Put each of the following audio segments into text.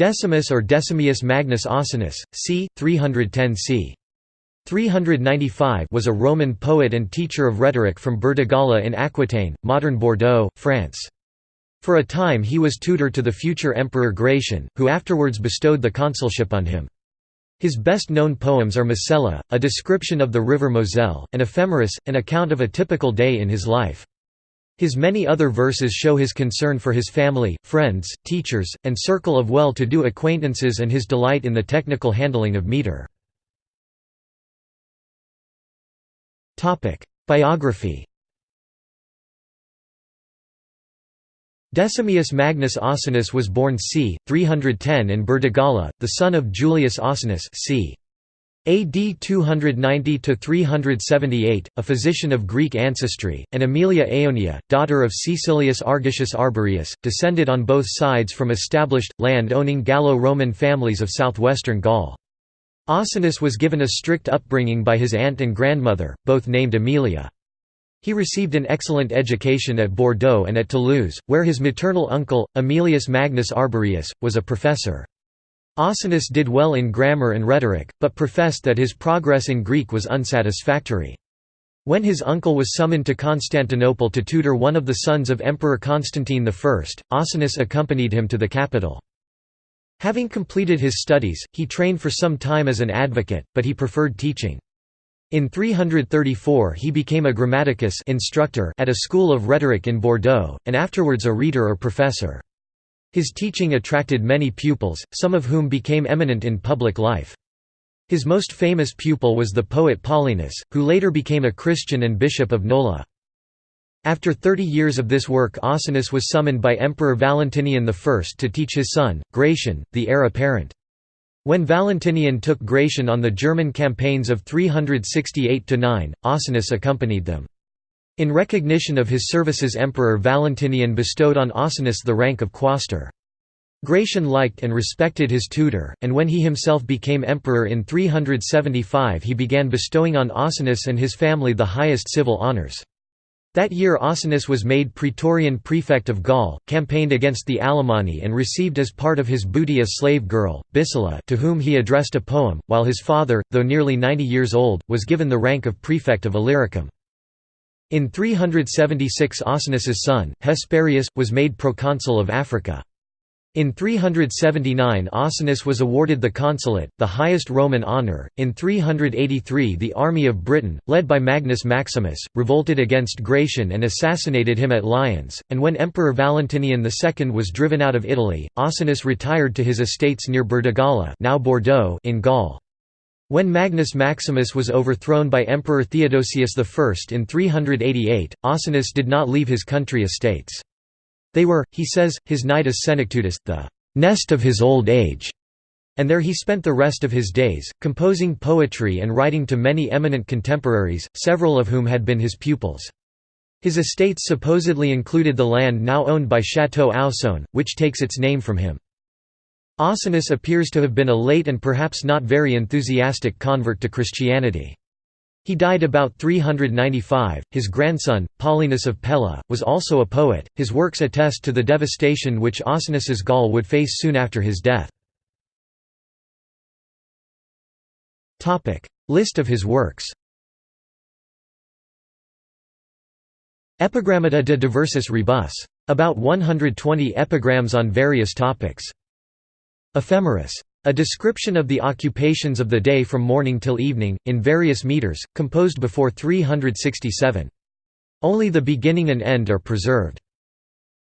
Decimus or Decimius Magnus Ausonius, c. 310 c. 395 was a Roman poet and teacher of rhetoric from Burdigala in Aquitaine, modern Bordeaux, France. For a time he was tutor to the future Emperor Gratian, who afterwards bestowed the consulship on him. His best-known poems are Mosella, a description of the river Moselle, and Ephemeris, an account of a typical day in his life. His many other verses show his concern for his family, friends, teachers, and circle of well-to-do acquaintances and his delight in the technical handling of meter. Biography Decimius Magnus Ausonius was born c. 310 in Burdigala, the son of Julius Ausonius c. AD 290–378, a physician of Greek ancestry, and Aemilia Aeonia, daughter of Caecilius Argicius Arborius, descended on both sides from established, land-owning Gallo-Roman families of southwestern Gaul. Ausonius was given a strict upbringing by his aunt and grandmother, both named Aemilia. He received an excellent education at Bordeaux and at Toulouse, where his maternal uncle, Aemilius Magnus Arborius, was a professor. Ausonius did well in grammar and rhetoric, but professed that his progress in Greek was unsatisfactory. When his uncle was summoned to Constantinople to tutor one of the sons of Emperor Constantine I, Ausonius accompanied him to the capital. Having completed his studies, he trained for some time as an advocate, but he preferred teaching. In 334 he became a grammaticus instructor at a school of rhetoric in Bordeaux, and afterwards a reader or professor. His teaching attracted many pupils, some of whom became eminent in public life. His most famous pupil was the poet Paulinus, who later became a Christian and bishop of Nola. After thirty years of this work Ausonius was summoned by Emperor Valentinian I to teach his son, Gratian, the heir apparent. When Valentinian took Gratian on the German campaigns of 368–9, Ausonius accompanied them. In recognition of his services Emperor Valentinian bestowed on Ausonius the rank of quaestor. Gratian liked and respected his tutor, and when he himself became emperor in 375 he began bestowing on Ausonius and his family the highest civil honours. That year Ausonius was made Praetorian prefect of Gaul, campaigned against the Alemanni and received as part of his booty a slave girl, Bissula to whom he addressed a poem, while his father, though nearly 90 years old, was given the rank of prefect of Illyricum. In 376 Ausonius's son, Hesperius, was made proconsul of Africa. In 379 Ausonius was awarded the consulate, the highest Roman honour. In 383 the army of Britain, led by Magnus Maximus, revolted against Gratian and assassinated him at Lyons, and when Emperor Valentinian II was driven out of Italy, Ausonius retired to his estates near Burdigala now Bordeaux in Gaul. When Magnus Maximus was overthrown by Emperor Theodosius I in 388, Ausonius did not leave his country estates. They were, he says, his nidus senectutis, the nest of his old age, and there he spent the rest of his days, composing poetry and writing to many eminent contemporaries, several of whom had been his pupils. His estates supposedly included the land now owned by Château Ausone, which takes its name from him. Ausonius appears to have been a late and perhaps not very enthusiastic convert to Christianity. He died about 395. His grandson, Paulinus of Pella, was also a poet. His works attest to the devastation which Ausonius's Gaul would face soon after his death. Topic: List of his works. Epigrammata de diversis rebus. About 120 epigrams on various topics. Ephemeris. A description of the occupations of the day from morning till evening, in various meters, composed before 367. Only the beginning and end are preserved.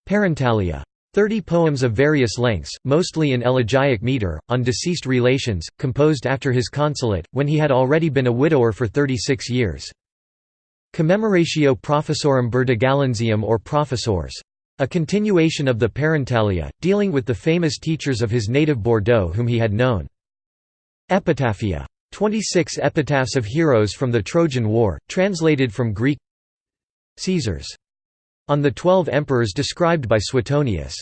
Parentalia. Thirty poems of various lengths, mostly in elegiac meter, on deceased relations, composed after his consulate, when he had already been a widower for 36 years. Commemoratio Professorum Burdigalensium or Professors. A continuation of the Parentalia, dealing with the famous teachers of his native Bordeaux whom he had known. Epitaphia. 26 epitaphs of heroes from the Trojan War, translated from Greek Caesars. On the twelve emperors described by Suetonius.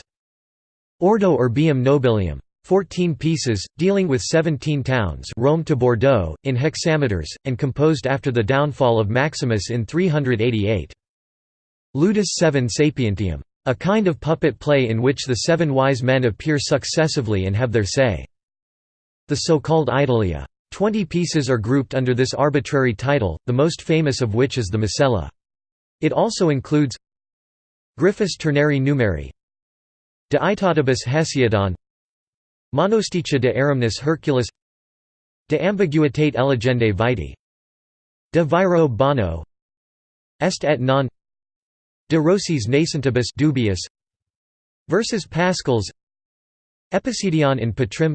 Ordo Urbium Nobilium. 14 pieces, dealing with 17 towns Rome to Bordeaux, in hexameters, and composed after the downfall of Maximus in 388. Ludus Septem Sapientium. A kind of puppet play in which the seven wise men appear successively and have their say. The so-called Idyllia. Twenty pieces are grouped under this arbitrary title, the most famous of which is the Mosella. It also includes Griphus ternarii numeri De aetatibus Hesiodion Monosticha de aerumnis Herculis De ambiguitate eligendae vitae De viro bono Est et non De Rosis nascentibus dubius Versus Paschales Epicedion in patrem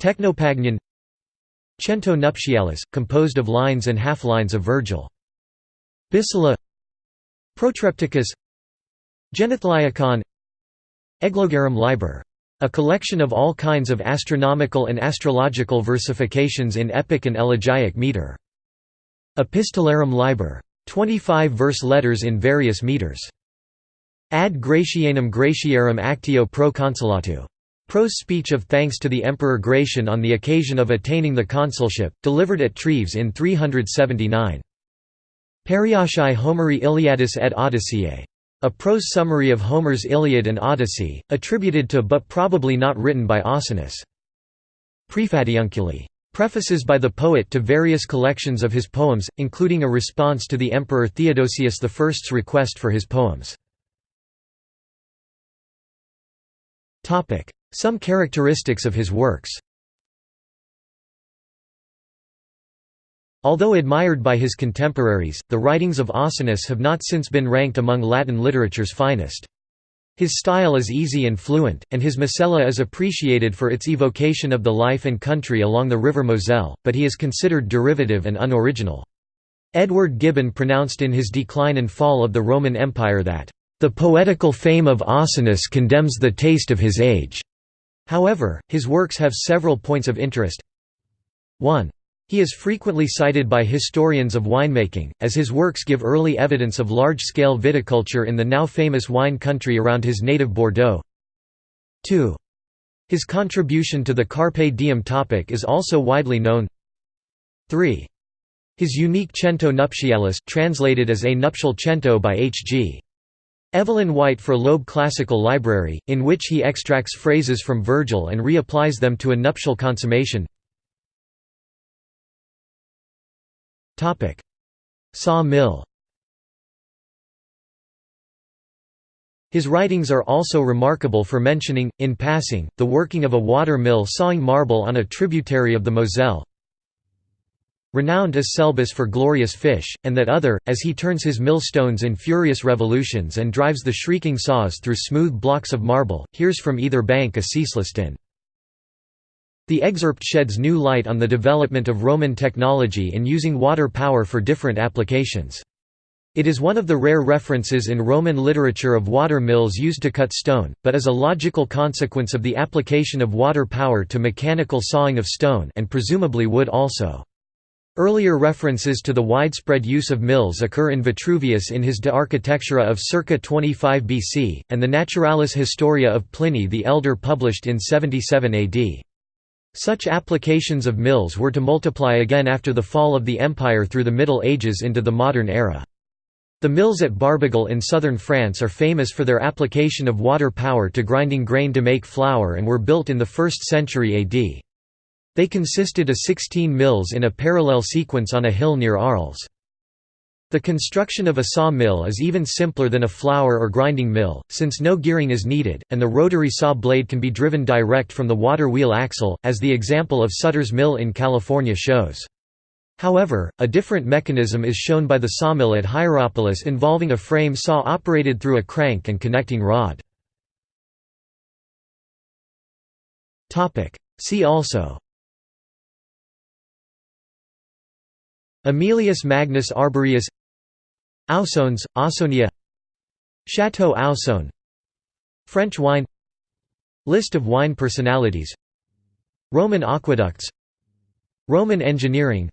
Technopaegnion Cento nuptialis, composed of lines and half-lines of Virgil. Bissula Protrepticus Genethliacon Eclogarum liber. A collection of all kinds of astronomical and astrological versifications in epic and elegiac meter. Epistolarum liber. 25 verse letters in various meters. Ad Gratianum Gratiarum Actio pro consulatu. Prose speech of thanks to the Emperor Gratian on the occasion of attaining the consulship, delivered at Treves in 379. Periochae Homeri Iliadis et Odysseae. A prose summary of Homer's Iliad and Odyssey, attributed to but probably not written by Ausonius. Praefatiunculae. Prefaces by the poet to various collections of his poems, including a response to the Emperor Theodosius I's request for his poems. Some characteristics of his works Although admired by his contemporaries, the writings of Ausonius have not since been ranked among Latin literature's finest. His style is easy and fluent, and his Mosella is appreciated for its evocation of the life and country along the river Moselle, but he is considered derivative and unoriginal. Edward Gibbon pronounced in his Decline and Fall of the Roman Empire that, "...the poetical fame of Ausonius condemns the taste of his age." However, his works have several points of interest. 1. He is frequently cited by historians of winemaking, as his works give early evidence of large-scale viticulture in the now famous wine country around his native Bordeaux. 2. His contribution to the Carpe Diem topic is also widely known. 3. His unique Cento Nuptialis translated as A Nuptial Cento by H. G. Evelyn White for Loeb Classical Library, in which he extracts phrases from Virgil and reapplies them to a nuptial consummation Saw mill His writings are also remarkable for mentioning, in passing, the working of a water mill sawing marble on a tributary of the Moselle. Renowned as Celbis for glorious fish, and that other, as he turns his millstones in furious revolutions and drives the shrieking saws through smooth blocks of marble, hears from either bank a ceaseless din. The excerpt sheds new light on the development of Roman technology in using water power for different applications. It is one of the rare references in Roman literature of water mills used to cut stone, but is a logical consequence of the application of water power to mechanical sawing of stone and presumably wood also. Earlier references to the widespread use of mills occur in Vitruvius in his De Architectura of circa 25 BC, and the Naturalis Historia of Pliny the Elder published in 77 AD. Such applications of mills were to multiply again after the fall of the empire through the Middle Ages into the modern era. The mills at Barbegal in southern France are famous for their application of water power to grinding grain to make flour and were built in the 1st century AD. They consisted of 16 mills in a parallel sequence on a hill near Arles. The construction of a saw mill is even simpler than a flour or grinding mill, since no gearing is needed, and the rotary saw blade can be driven direct from the water wheel axle, as the example of Sutter's Mill in California shows. However, a different mechanism is shown by the sawmill at Hierapolis involving a frame saw operated through a crank and connecting rod. See also Aemilius Magnus Arborius Ausons, Ausonia. Chateau Ausone French wine. List of wine personalities. Roman aqueducts. Roman engineering.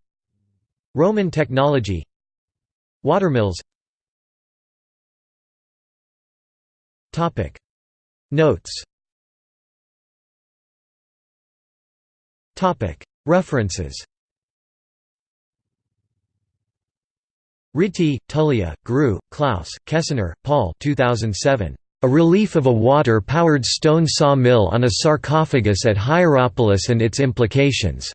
Roman technology. Watermills Notes. References Ritti, Tullia, Grewe, Klaus, Kessener, Paul 2007. A relief of a water-powered stone saw mill on a sarcophagus at Hierapolis and its implications.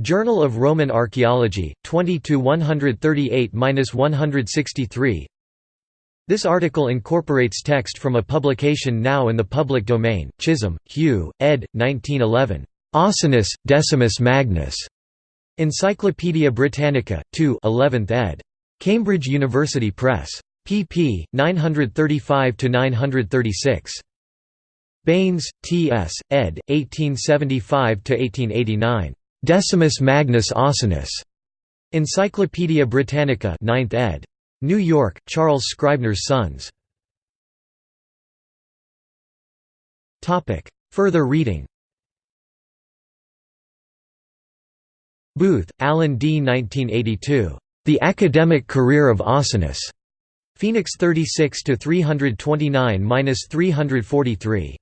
Journal of Roman Archaeology, 20 138–163 This article incorporates text from a publication now in the public domain, Chisholm, Hugh, ed. 1911. Ausonius, Decimus Magnus. Encyclopædia Britannica, 2 11th ed. Cambridge University Press. pp. 935–936. Baynes, T. S., ed. 1875–1889. Decimus Magnus Ausonius. Encyclopædia Britannica 9th ed. New York, Charles Scribner's Sons. Further reading Booth, Alan D. 1982. The Academic Career of Ausonius. Phoenix 36 to 329-343.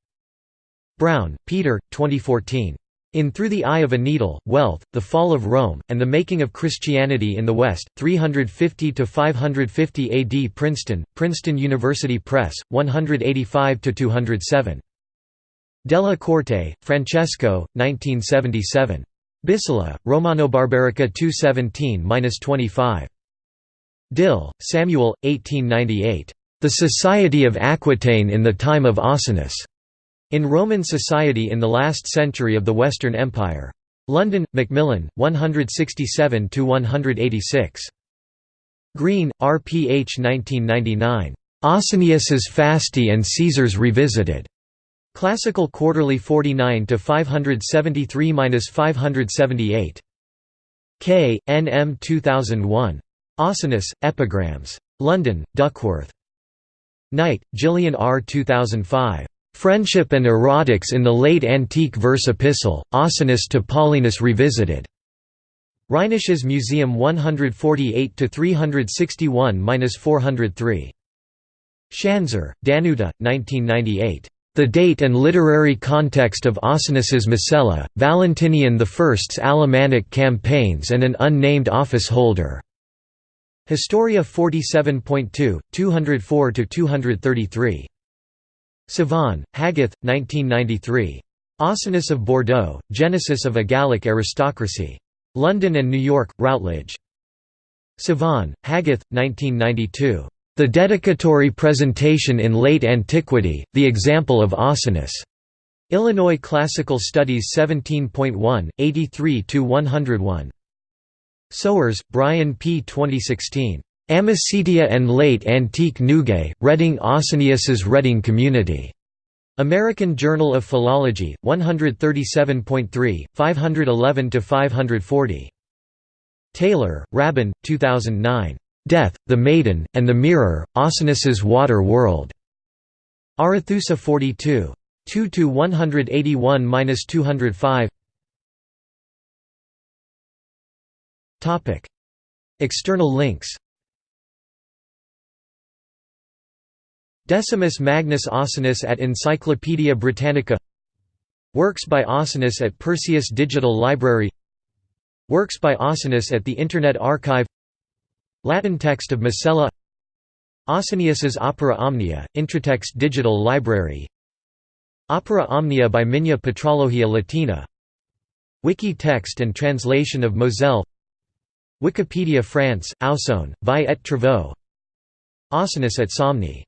Brown, Peter, 2014. In Through the Eye of a Needle, Wealth, The Fall of Rome, and the Making of Christianity in the West, 350–550 AD Princeton, Princeton University Press, 185–207. Della Corte, Francesco, 1977. Bissula, Romano-Barbarica 217–25. Dill, Samuel, 1898. The Society of Aquitaine in the Time of Ausonius. In Roman Society in the Last Century of the Western Empire. London, Macmillan, 167–186. Green, R. P. H. 1999. Ausonius's Fasti and Caesars Revisited. Classical Quarterly 49 to 573-578. K. N. M. 2001. Ausonius, Epigrams. London, Duckworth. Knight, Gillian R. 2005. Friendship and Erotics in the Late Antique Verse Epistle, Ausonius to Paulinus Revisited. Rheinisches Museum 148 361-403. Schanzer, Danuta, 1998. The date and literary context of Ausonius's Mosella, Valentinian I's Alemannic campaigns and an unnamed office holder. Historia 47.2, 204–233. Sivan, Hagith, 1993. Ausonius of Bordeaux, Genesis of a Gallic Aristocracy. London and New York, Routledge. Sivan, Hagith, 1992. The Dedicatory Presentation in Late Antiquity, The Example of Ausonius. Illinois Classical Studies 17.1, 83–101. Sowers, Brian P. 2016. Amicitia and Late Antique Nugae, Reading Ausonius's Reading Community. American Journal of Philology, 137.3, 511–540. Taylor, Rabun, 2009. Death, the Maiden, and the Mirror, Ausonius's Water World. Arethusa 42. 2 to 181-205. Topic: External links. Decimus Magnus Ausonius at Encyclopædia Britannica Works by Ausonius at Perseus Digital Library Works by Ausonius at the Internet Archive Latin text of Mosella Ausonius's Opera Omnia, Intratext Digital Library. Opera Omnia by Migne Patrologia Latina. Wiki text and translation of Moselle. Wikipedia France, Ausone, Vie et Travaux. Ausonius at Somni